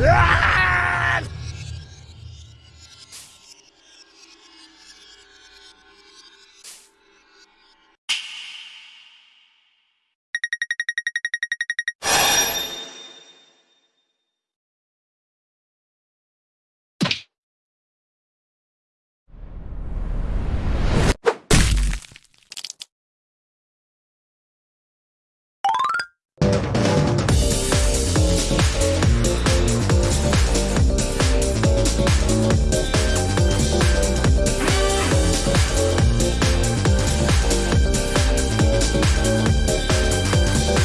Ah!